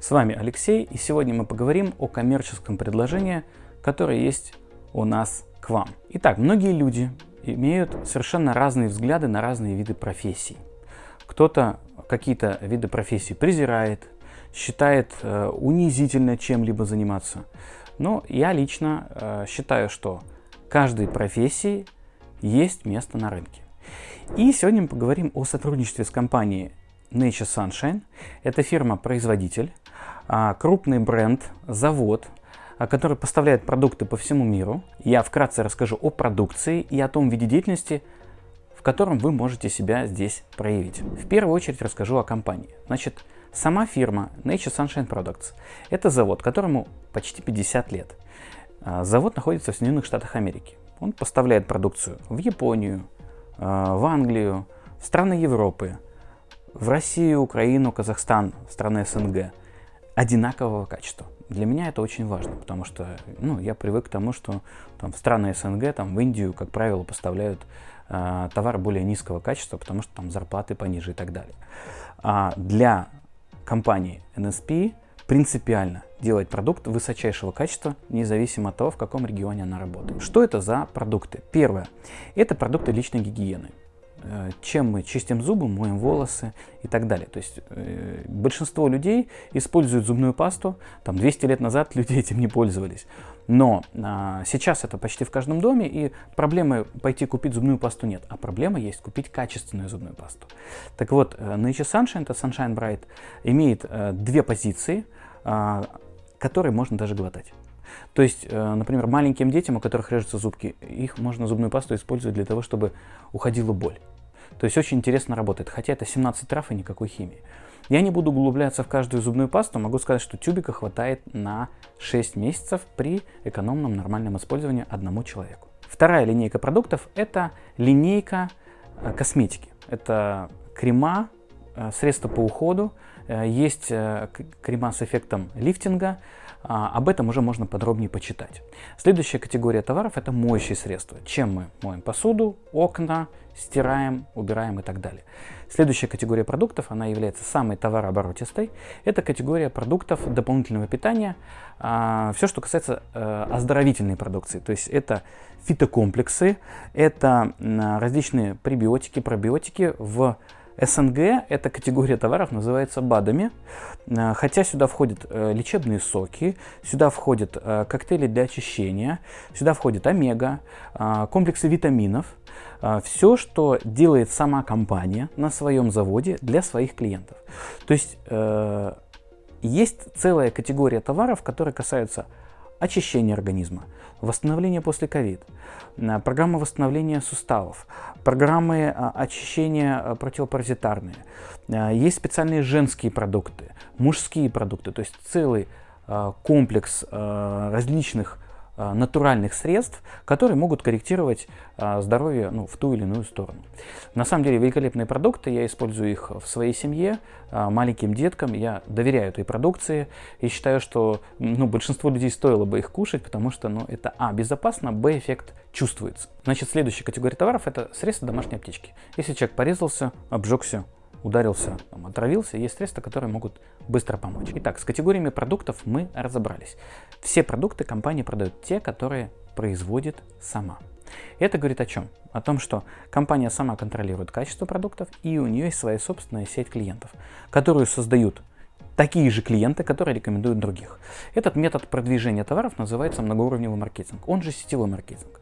С вами Алексей, и сегодня мы поговорим о коммерческом предложении, которое есть у нас к вам. Итак, многие люди имеют совершенно разные взгляды на разные виды профессий. Кто-то какие-то виды профессий презирает, считает э, унизительно чем-либо заниматься. Но я лично э, считаю, что каждой профессии есть место на рынке. И сегодня мы поговорим о сотрудничестве с компанией Nature Sunshine. Это фирма-производитель, крупный бренд, завод, а, который поставляет продукты по всему миру. Я вкратце расскажу о продукции и о том виде деятельности, в котором вы можете себя здесь проявить. В первую очередь расскажу о компании. Значит, сама фирма Nature Sunshine Products – это завод, которому почти 50 лет. А, завод находится в Соединенных Штатах Америки. Он поставляет продукцию в Японию, в Англию, в страны Европы, в Россию, Украину, Казахстан, страны СНГ одинакового качества. Для меня это очень важно, потому что ну, я привык к тому, что там, в страны СНГ, там, в Индию, как правило, поставляют э, товары более низкого качества, потому что там зарплаты пониже и так далее. А для компании NSP принципиально делать продукт высочайшего качества, независимо от того, в каком регионе она работает. Что это за продукты? Первое. Это продукты личной гигиены. Э, чем мы чистим зубы, моем волосы и так далее. То есть э, большинство людей используют зубную пасту, там 200 лет назад люди этим не пользовались. Но а, сейчас это почти в каждом доме, и проблемы пойти купить зубную пасту нет, а проблема есть купить качественную зубную пасту. Так вот, э, Nature Sunshine, это Sunshine Bright, имеет э, две позиции, э, которые можно даже глотать. То есть, э, например, маленьким детям, у которых режутся зубки, их можно зубную пасту использовать для того, чтобы уходила боль. То есть очень интересно работает, хотя это 17 трав и никакой химии. Я не буду углубляться в каждую зубную пасту, могу сказать, что тюбика хватает на 6 месяцев при экономном нормальном использовании одному человеку. Вторая линейка продуктов – это линейка э, косметики. Это крема, э, средства по уходу, есть крема с эффектом лифтинга, а, об этом уже можно подробнее почитать. Следующая категория товаров – это моющие средства. Чем мы моем посуду, окна, стираем, убираем и так далее. Следующая категория продуктов, она является самой товарооборотистой. Это категория продуктов дополнительного питания. А, все, что касается э, оздоровительной продукции. То есть это фитокомплексы, это различные пребиотики, пробиотики в СНГ эта категория товаров называется БАДами, э, хотя сюда входят э, лечебные соки, сюда входят э, коктейли для очищения, сюда входит омега, комплексы витаминов, все, что делает сама компания на своем заводе для своих клиентов. То есть есть целая категория товаров, которые касаются очищения организма, восстановление после ковид, программа восстановления суставов, программы а, очищения а, противопаразитарные. Есть специальные женские продукты, мужские продукты, то есть целый комплекс различных натуральных средств, которые могут корректировать а, здоровье ну, в ту или иную сторону. На самом деле великолепные продукты, я использую их в своей семье, а, маленьким деткам, я доверяю этой продукции и считаю, что ну, большинство людей стоило бы их кушать, потому что ну, это а, безопасно, б, эффект чувствуется. Значит, следующая категория товаров это средства домашней аптечки. Если человек порезался, обжегся, ударился, там, отравился, есть средства, которые могут быстро помочь. Итак, с категориями продуктов мы разобрались. Все продукты компания продает те, которые производит сама. Это говорит о чем? О том, что компания сама контролирует качество продуктов и у нее есть своя собственная сеть клиентов, которую создают такие же клиенты, которые рекомендуют других. Этот метод продвижения товаров называется многоуровневый маркетинг, он же сетевой маркетинг.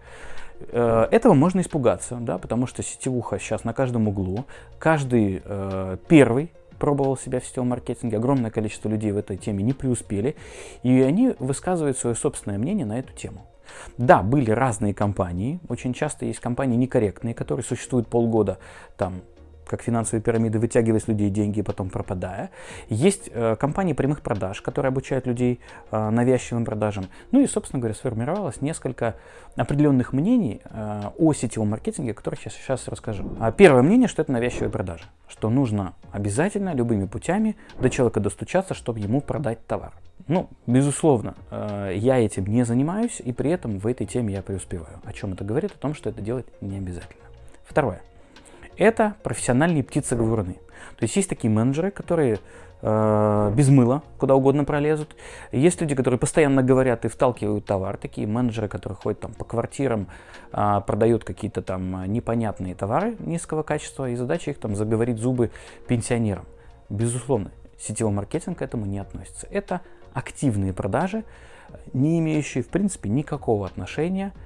Э, этого можно испугаться, да, потому что сетевуха сейчас на каждом углу. Каждый э, первый пробовал себя в сетевом маркетинге, огромное количество людей в этой теме не преуспели, и они высказывают свое собственное мнение на эту тему. Да, были разные компании, очень часто есть компании некорректные, которые существуют полгода, там как финансовые пирамиды, вытягивая с людей деньги и потом пропадая. Есть э, компании прямых продаж, которые обучают людей э, навязчивым продажам. Ну и, собственно говоря, сформировалось несколько определенных мнений э, о сетевом маркетинге, о которых я сейчас расскажу. А первое мнение, что это навязчивые продажи, что нужно обязательно любыми путями до человека достучаться, чтобы ему продать товар. Ну, безусловно, э, я этим не занимаюсь, и при этом в этой теме я преуспеваю. О чем это говорит? О том, что это делать не обязательно. Второе. Это профессиональные птицы-говоруны. То есть есть такие менеджеры, которые э, без мыла куда угодно пролезут. Есть люди, которые постоянно говорят и вталкивают товар. Такие менеджеры, которые ходят там по квартирам, э, продают какие-то там непонятные товары низкого качества. И задача их там заговорить зубы пенсионерам. Безусловно, сетевой маркетинг к этому не относится. Это активные продажи, не имеющие в принципе никакого отношения к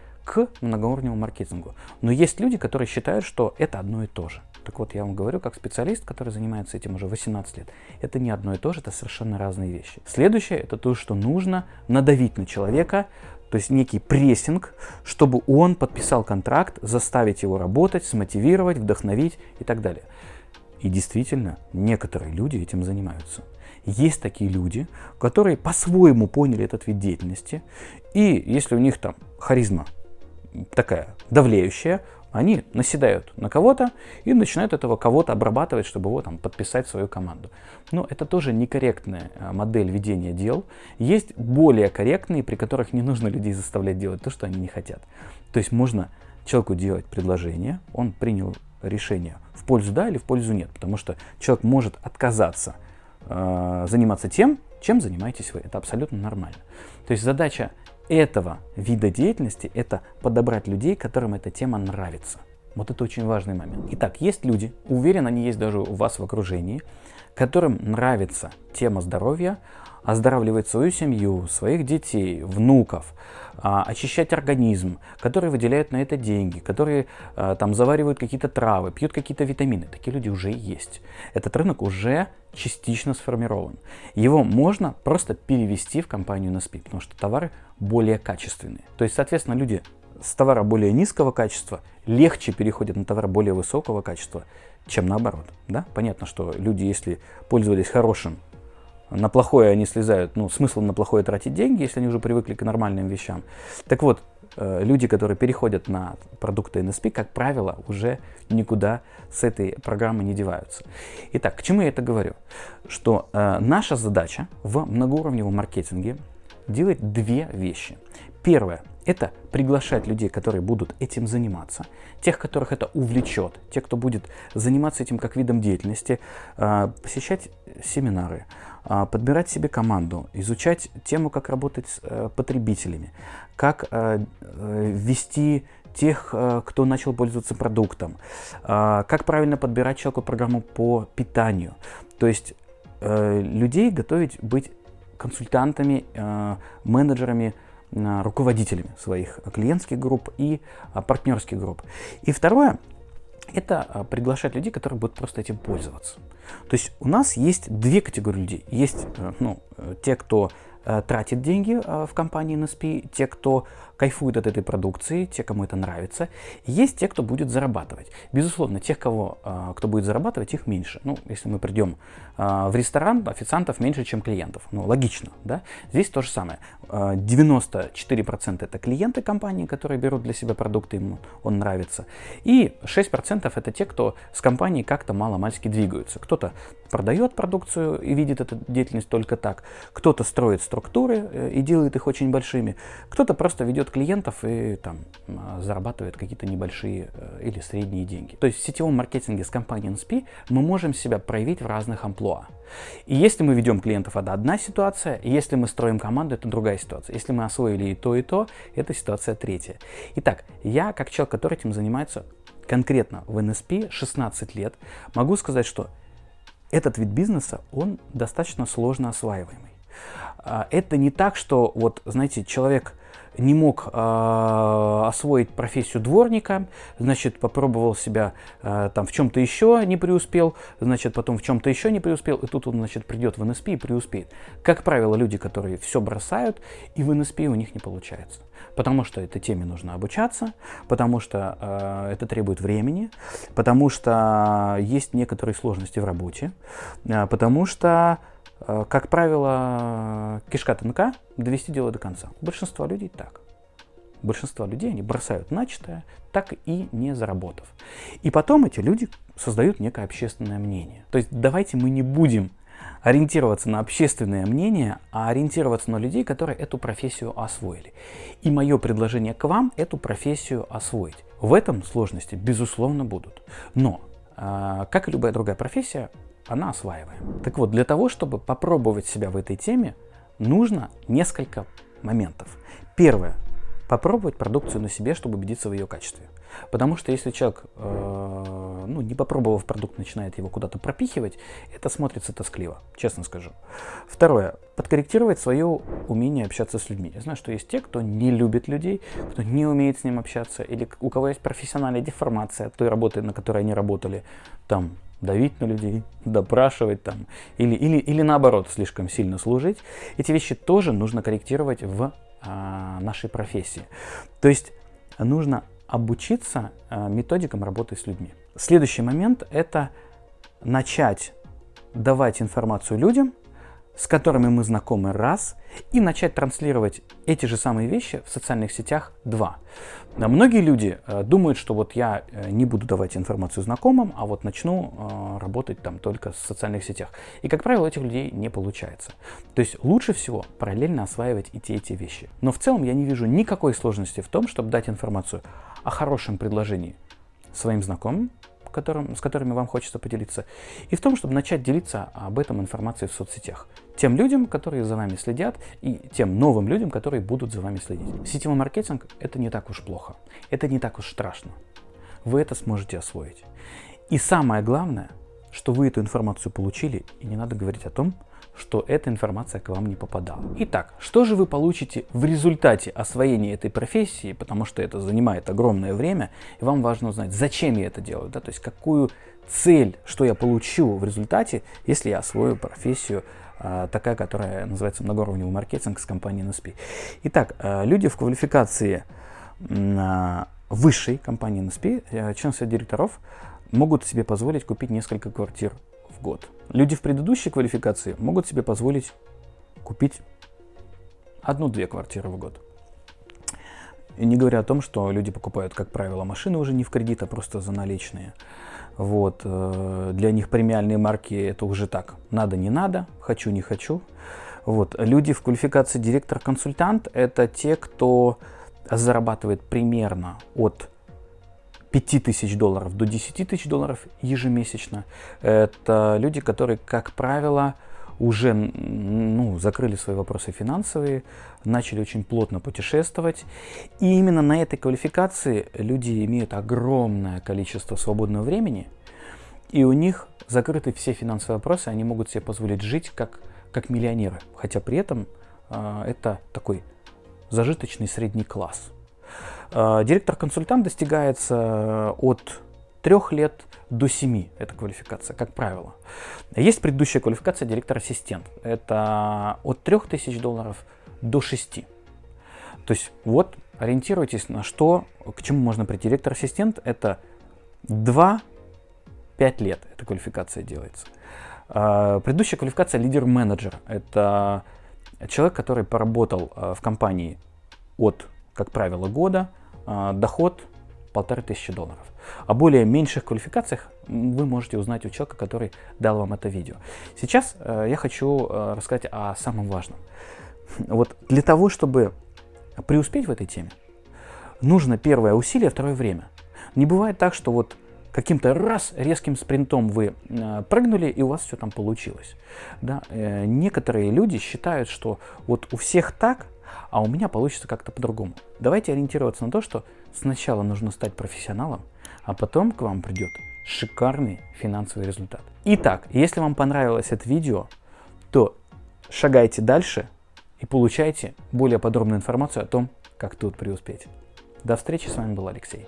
многоуровневому маркетингу. Но есть люди, которые считают, что это одно и то же. Так вот, я вам говорю, как специалист, который занимается этим уже 18 лет, это не одно и то же, это совершенно разные вещи. Следующее, это то, что нужно надавить на человека, то есть некий прессинг, чтобы он подписал контракт, заставить его работать, смотивировать, вдохновить и так далее. И действительно, некоторые люди этим занимаются. Есть такие люди, которые по-своему поняли этот вид деятельности, и если у них там харизма такая давлеющая, они наседают на кого-то и начинают этого кого-то обрабатывать, чтобы его там подписать свою команду. Но это тоже некорректная э, модель ведения дел. Есть более корректные, при которых не нужно людей заставлять делать то, что они не хотят. То есть можно человеку делать предложение, он принял решение в пользу да или в пользу нет, потому что человек может отказаться э, заниматься тем, чем занимаетесь вы. Это абсолютно нормально. То есть задача этого вида деятельности – это подобрать людей, которым эта тема нравится. Вот это очень важный момент. Итак, есть люди, уверен, они есть даже у вас в окружении, которым нравится тема здоровья, оздоравливать свою семью, своих детей, внуков, а, очищать организм, которые выделяют на это деньги, которые а, там заваривают какие-то травы, пьют какие-то витамины. Такие люди уже есть. Этот рынок уже частично сформирован. Его можно просто перевести в компанию NSP, потому что товары более качественные. То есть, соответственно, люди с товара более низкого качества легче переходят на товар более высокого качества, чем наоборот. Да? Понятно, что люди, если пользовались хорошим на плохое они слезают, ну, смысл на плохое тратить деньги, если они уже привыкли к нормальным вещам. Так вот, э, люди, которые переходят на продукты NSP, как правило, уже никуда с этой программы не деваются. Итак, к чему я это говорю? Что э, наша задача в многоуровневом маркетинге делать две вещи. Первое – это приглашать людей, которые будут этим заниматься, тех, которых это увлечет, тех, кто будет заниматься этим как видом деятельности, э, посещать семинары, а, подбирать себе команду, изучать тему, как работать с э, потребителями, как э, э, ввести тех, кто начал пользоваться продуктом, а, как правильно подбирать человеку программу по питанию. То есть людей готовить быть консультантами, менеджерами, руководителями своих клиентских групп и а, партнерских групп. И второе, это приглашать людей, которые будут просто этим пользоваться. То есть у нас есть две категории людей. Есть э, ну, э, те, кто э, тратит деньги в компании NSP, те, кто кайфуют от этой продукции, те, кому это нравится. Есть те, кто будет зарабатывать. Безусловно, тех, кого, а, кто будет зарабатывать, их меньше. Ну, если мы придем в ресторан, официантов меньше, чем клиентов. Ну, логично, да? Здесь то же самое. 94% а, это клиенты компании, которые берут для себя продукты, ему он нравится. И 6% это те, кто с компанией как-то мало-мальски двигаются. Кто-то продает продукцию и видит эту деятельность только так. Кто-то строит структуры э, и делает их очень большими. Кто-то просто ведет клиентов и там зарабатывает какие-то небольшие э, или средние деньги. То есть в сетевом маркетинге с компанией NSP мы можем себя проявить в разных амплуа. И если мы ведем клиентов, это одна ситуация, если мы строим команду, это другая ситуация. Если мы освоили и то, и то, это ситуация третья. Итак, я как человек, который этим занимается конкретно в NSP 16 лет, могу сказать, что этот вид бизнеса, он достаточно сложно осваиваемый. А, это не так, что вот, знаете, человек не мог э, освоить профессию дворника, значит, попробовал себя э, там в чем-то еще, не преуспел, значит, потом в чем-то еще не преуспел, и тут он, значит, придет в НСП и преуспеет. Как правило, люди, которые все бросают, и в НСП у них не получается. Потому что этой теме нужно обучаться, потому что э, это требует времени, потому что есть некоторые сложности в работе, э, потому что как правило, кишка тонка, довести дело до конца. Большинство людей так. Большинство людей, они бросают начатое, так и не заработав. И потом эти люди создают некое общественное мнение. То есть давайте мы не будем ориентироваться на общественное мнение, а ориентироваться на людей, которые эту профессию освоили. И мое предложение к вам эту профессию освоить. В этом сложности, безусловно, будут. Но, э, как и любая другая профессия, она осваиваема. Так вот, для того, чтобы попробовать себя в этой теме, нужно несколько моментов. Первое. Попробовать продукцию на себе, чтобы убедиться в ее качестве. Потому что если человек, э, ну, не попробовав продукт, начинает его куда-то пропихивать, это смотрится тоскливо, честно скажу. Второе. Подкорректировать свое умение общаться с людьми. Я знаю, что есть те, кто не любит людей, кто не умеет с ним общаться, или у кого есть профессиональная деформация от той работы, на которой они работали, там, давить на людей, допрашивать там, или, или, или наоборот, слишком сильно служить. Эти вещи тоже нужно корректировать в а, нашей профессии. То есть нужно обучиться э, методикам работы с людьми. Следующий момент – это начать давать информацию людям, с которыми мы знакомы, раз, и начать транслировать эти же самые вещи в социальных сетях, два. Многие люди э, думают, что вот я э, не буду давать информацию знакомым, а вот начну э, работать там только в социальных сетях. И, как правило, этих людей не получается. То есть лучше всего параллельно осваивать и те, и те вещи. Но в целом я не вижу никакой сложности в том, чтобы дать информацию о хорошем предложении своим знакомым, которым, с которыми вам хочется поделиться, и в том, чтобы начать делиться об этом информацией в соцсетях. Тем людям, которые за вами следят, и тем новым людям, которые будут за вами следить. Сетевой маркетинг – это не так уж плохо, это не так уж страшно. Вы это сможете освоить. И самое главное, что вы эту информацию получили, и не надо говорить о том, что эта информация к вам не попадала. Итак, что же вы получите в результате освоения этой профессии, потому что это занимает огромное время, и вам важно узнать, зачем я это делаю, да, то есть какую цель, что я получу в результате, если я освою профессию а, такая, которая называется многоуровневый маркетинг с компанией NSP. Итак, а, люди в квалификации а, высшей компании NSP, член совета директоров, могут себе позволить купить несколько квартир год. Люди в предыдущей квалификации могут себе позволить купить одну-две квартиры в год. И не говоря о том, что люди покупают, как правило, машины уже не в кредит, а просто за наличные. Вот. Э, для них премиальные марки это уже так. Надо, не надо, хочу, не хочу. Вот. Люди в квалификации директор-консультант это те, кто зарабатывает примерно от 5 тысяч долларов до 10 тысяч долларов ежемесячно. Это люди, которые, как правило, уже ну, закрыли свои вопросы финансовые, начали очень плотно путешествовать. И именно на этой квалификации люди имеют огромное количество свободного времени, и у них закрыты все финансовые вопросы, они могут себе позволить жить как, как миллионеры, хотя при этом э, это такой зажиточный средний класс. Э, директор-консультант достигается э, от трех лет до 7, это квалификация, как правило. Есть предыдущая квалификация директор-ассистент, это от 3000 долларов до 6. То есть вот ориентируйтесь на что, к чему можно прийти. Директор-ассистент это 2-5 лет, эта квалификация делается. Э, предыдущая квалификация лидер-менеджер, это человек, который поработал в компании от, как правило, года, доход полторы тысячи долларов. О более меньших квалификациях вы можете узнать у человека, который дал вам это видео. Сейчас э, я хочу э, рассказать о самом важном. Вот для того, чтобы преуспеть в этой теме, нужно первое усилие, второе время. Не бывает так, что вот каким-то раз резким спринтом вы э, прыгнули и у вас все там получилось. Да? Некоторые люди считают, что вот у всех так, а у меня получится как-то по-другому. Давайте ориентироваться на то, что сначала нужно стать профессионалом, а потом к вам придет шикарный финансовый результат. Итак, если вам понравилось это видео, то шагайте дальше и получайте более подробную информацию о том, как тут преуспеть. До встречи, с вами был Алексей.